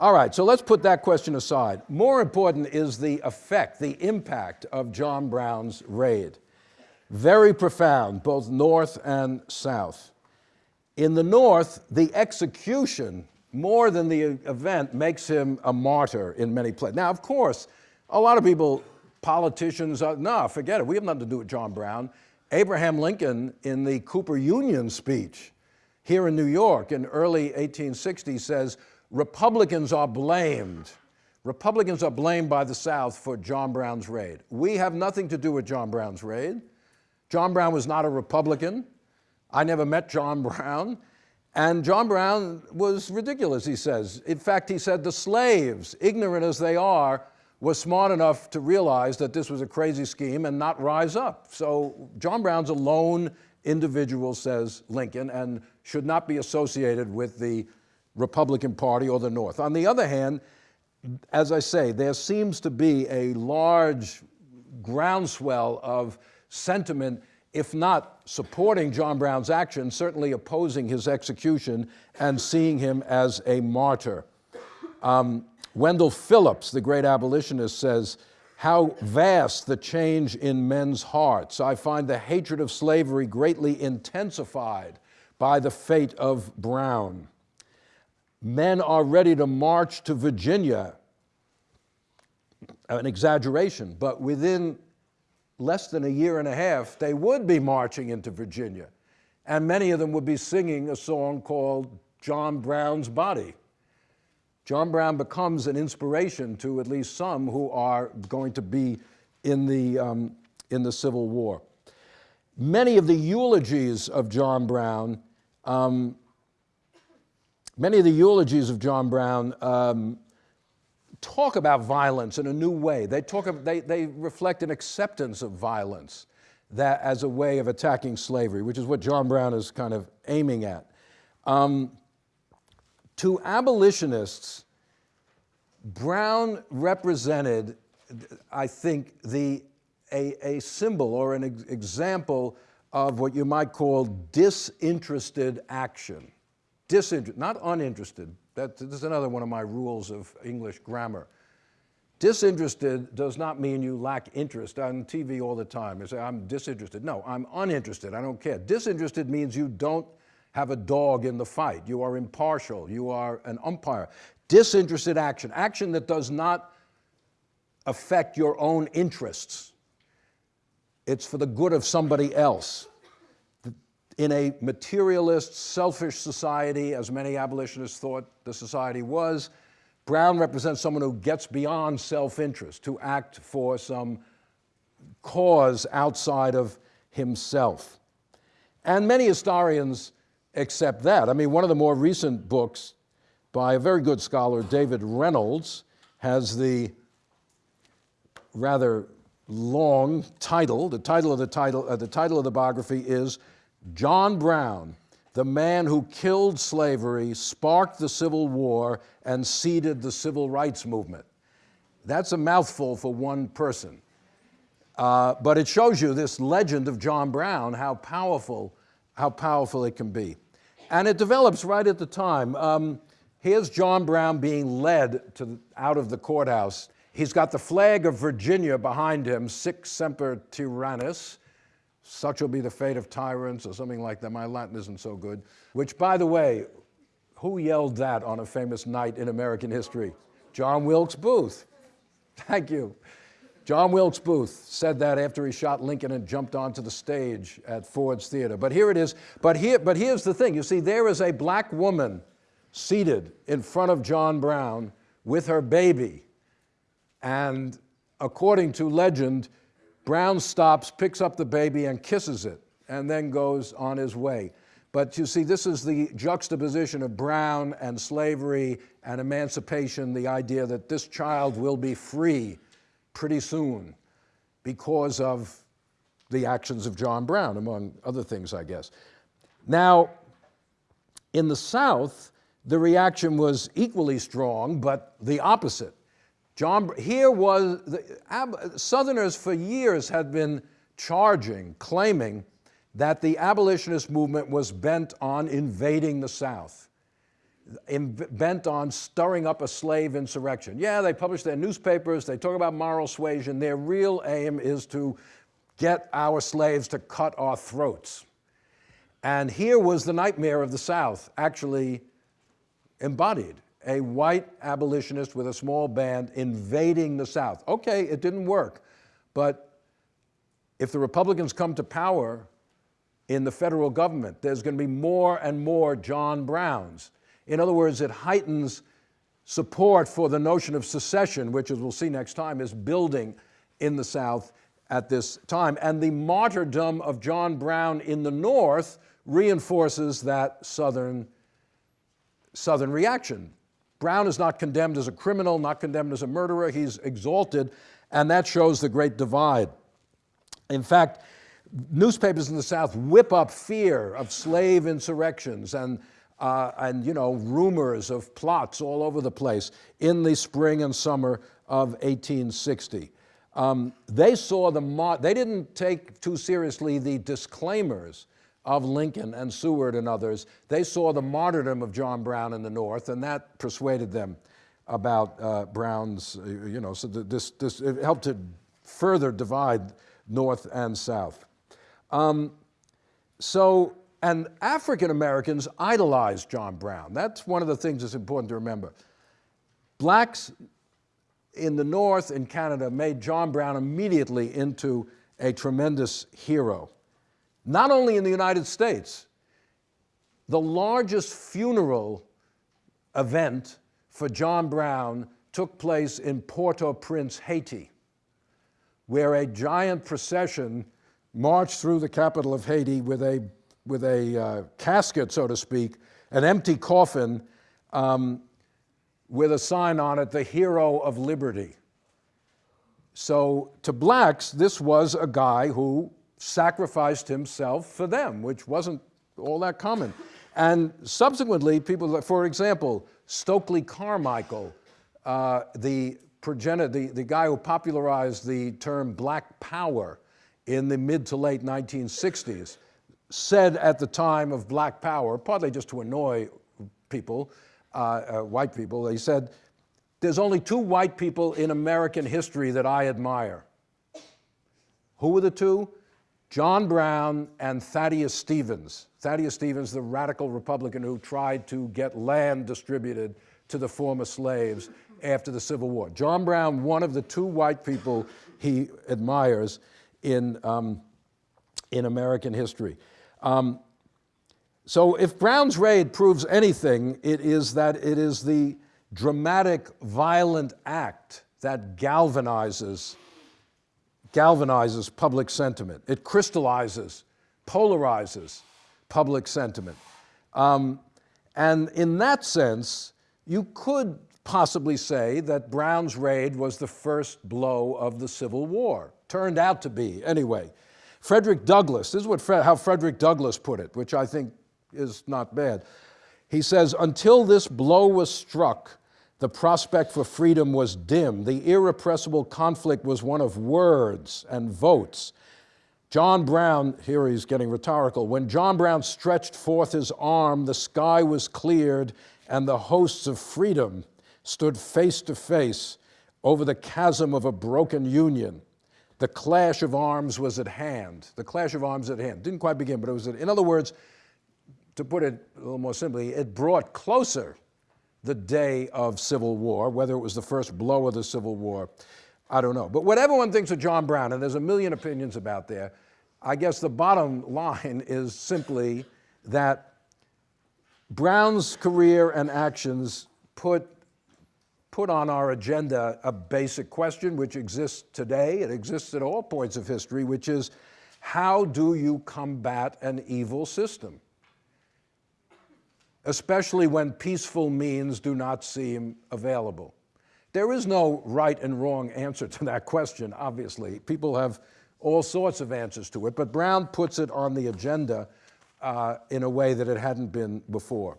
All right, so let's put that question aside. More important is the effect, the impact of John Brown's raid. Very profound, both north and south. In the north, the execution, more than the event, makes him a martyr in many places. Now, of course, a lot of people, politicians, uh, are, no, forget it, we have nothing to do with John Brown. Abraham Lincoln, in the Cooper Union speech here in New York in early 1860, says, Republicans are blamed. Republicans are blamed by the South for John Brown's raid. We have nothing to do with John Brown's raid. John Brown was not a Republican. I never met John Brown. And John Brown was ridiculous, he says. In fact, he said the slaves, ignorant as they are, were smart enough to realize that this was a crazy scheme and not rise up. So John Brown's a lone individual, says Lincoln, and should not be associated with the Republican Party or the North. On the other hand, as I say, there seems to be a large groundswell of sentiment, if not supporting John Brown's action, certainly opposing his execution and seeing him as a martyr. Um, Wendell Phillips, the great abolitionist, says, how vast the change in men's hearts. I find the hatred of slavery greatly intensified by the fate of Brown. Men are ready to march to Virginia. An exaggeration, but within less than a year and a half, they would be marching into Virginia. And many of them would be singing a song called John Brown's Body. John Brown becomes an inspiration to at least some who are going to be in the, um, in the Civil War. Many of the eulogies of John Brown, um, many of the eulogies of John Brown um, talk about violence in a new way. They, talk, they, they reflect an acceptance of violence that as a way of attacking slavery, which is what John Brown is kind of aiming at. Um, to abolitionists, Brown represented, I think, the, a, a symbol or an ex example of what you might call disinterested action. Disinterested, not uninterested, that, this is another one of my rules of English grammar. Disinterested does not mean you lack interest. On TV all the time, you say, I'm disinterested. No, I'm uninterested, I don't care. Disinterested means you don't have a dog in the fight. You are impartial, you are an umpire. Disinterested action, action that does not affect your own interests. It's for the good of somebody else in a materialist, selfish society, as many abolitionists thought the society was, Brown represents someone who gets beyond self-interest, to act for some cause outside of himself. And many historians accept that. I mean, one of the more recent books by a very good scholar, David Reynolds, has the rather long title. The title of the title, uh, the title of the biography is John Brown, the man who killed slavery, sparked the Civil War, and seeded the civil rights movement. That's a mouthful for one person. Uh, but it shows you this legend of John Brown, how powerful, how powerful it can be. And it develops right at the time. Um, here's John Brown being led to, out of the courthouse. He's got the flag of Virginia behind him, Sic Semper Tyrannis, such will be the fate of tyrants, or something like that. My Latin isn't so good. Which, by the way, who yelled that on a famous night in American history? John Wilkes Booth. Thank you. John Wilkes Booth said that after he shot Lincoln and jumped onto the stage at Ford's Theater. But here it is. But, here, but here's the thing. You see, there is a black woman seated in front of John Brown with her baby. And according to legend, Brown stops, picks up the baby and kisses it, and then goes on his way. But you see, this is the juxtaposition of Brown and slavery and emancipation, the idea that this child will be free pretty soon because of the actions of John Brown, among other things, I guess. Now, in the South, the reaction was equally strong, but the opposite. John, here was, the, Southerners for years had been charging, claiming that the abolitionist movement was bent on invading the South. in- bent on stirring up a slave insurrection. Yeah, they publish their newspapers, they talk about moral suasion. Their real aim is to get our slaves to cut our throats. And here was the nightmare of the South actually embodied a white abolitionist with a small band invading the South. Okay, it didn't work, but if the Republicans come to power in the federal government, there's going to be more and more John Browns. In other words, it heightens support for the notion of secession, which, as we'll see next time, is building in the South at this time. And the martyrdom of John Brown in the North reinforces that Southern, Southern reaction. Brown is not condemned as a criminal, not condemned as a murderer, he's exalted, and that shows the great divide. In fact, newspapers in the South whip up fear of slave insurrections and, uh, and you know, rumors of plots all over the place in the spring and summer of 1860. Um, they saw the, they didn't take too seriously the disclaimers of Lincoln and Seward and others. They saw the martyrdom of John Brown in the North, and that persuaded them about uh, Brown's, uh, you know, so this, this, it helped to further divide North and South. Um, so, and African Americans idolized John Brown. That's one of the things that's important to remember. Blacks in the North in Canada made John Brown immediately into a tremendous hero. Not only in the United States, the largest funeral event for John Brown took place in Port-au-Prince, Haiti, where a giant procession marched through the capital of Haiti with a, with a uh, casket, so to speak, an empty coffin um, with a sign on it, the hero of liberty. So to blacks, this was a guy who sacrificed himself for them, which wasn't all that common. And subsequently, people, for example, Stokely Carmichael, uh, the, progenitor, the, the guy who popularized the term black power in the mid to late 1960s, said at the time of black power, partly just to annoy people, uh, uh, white people, he said, there's only two white people in American history that I admire. Who were the two? John Brown and Thaddeus Stevens. Thaddeus Stevens, the radical Republican who tried to get land distributed to the former slaves after the Civil War. John Brown, one of the two white people he admires in, um, in American history. Um, so if Brown's raid proves anything, it is that it is the dramatic, violent act that galvanizes galvanizes public sentiment. It crystallizes, polarizes public sentiment. Um, and in that sense, you could possibly say that Brown's raid was the first blow of the Civil War. Turned out to be, anyway. Frederick Douglass, this is what how Frederick Douglass put it, which I think is not bad. He says, until this blow was struck, the prospect for freedom was dim. The irrepressible conflict was one of words and votes. John Brown, here he's getting rhetorical, when John Brown stretched forth his arm, the sky was cleared, and the hosts of freedom stood face to face over the chasm of a broken union. The clash of arms was at hand. The clash of arms at hand. Didn't quite begin, but it was, at, in other words, to put it a little more simply, it brought closer the day of Civil War, whether it was the first blow of the Civil War, I don't know. But what everyone thinks of John Brown, and there's a million opinions about there, I guess the bottom line is simply that Brown's career and actions put, put on our agenda a basic question which exists today, it exists at all points of history, which is how do you combat an evil system? Especially when peaceful means do not seem available? There is no right and wrong answer to that question, obviously. People have all sorts of answers to it, but Brown puts it on the agenda uh, in a way that it hadn't been before.